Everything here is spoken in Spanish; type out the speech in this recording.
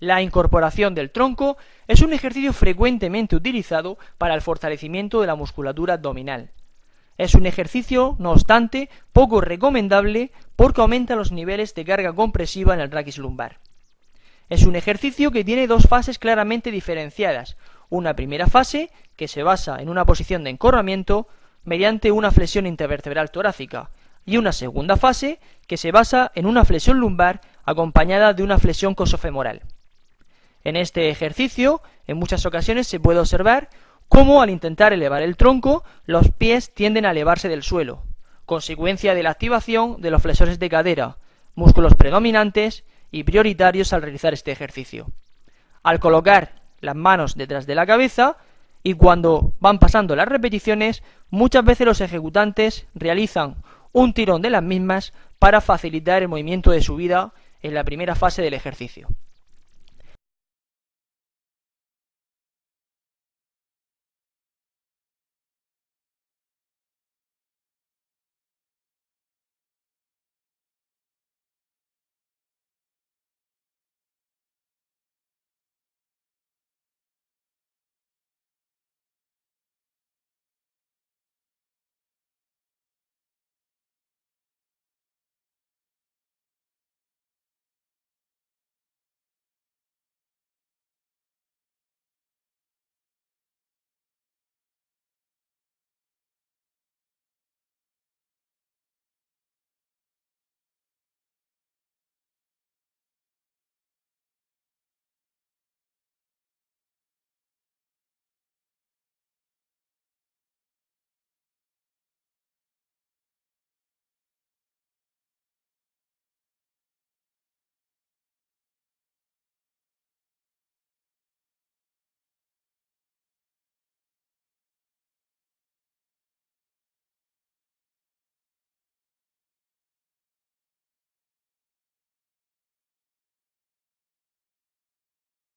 La incorporación del tronco es un ejercicio frecuentemente utilizado para el fortalecimiento de la musculatura abdominal. Es un ejercicio, no obstante, poco recomendable porque aumenta los niveles de carga compresiva en el raquis lumbar. Es un ejercicio que tiene dos fases claramente diferenciadas. Una primera fase, que se basa en una posición de encorvamiento mediante una flexión intervertebral torácica, y una segunda fase, que se basa en una flexión lumbar acompañada de una flexión cosofemoral. En este ejercicio, en muchas ocasiones se puede observar cómo al intentar elevar el tronco, los pies tienden a elevarse del suelo, consecuencia de la activación de los flexores de cadera, músculos predominantes y prioritarios al realizar este ejercicio. Al colocar las manos detrás de la cabeza y cuando van pasando las repeticiones, muchas veces los ejecutantes realizan un tirón de las mismas para facilitar el movimiento de subida en la primera fase del ejercicio.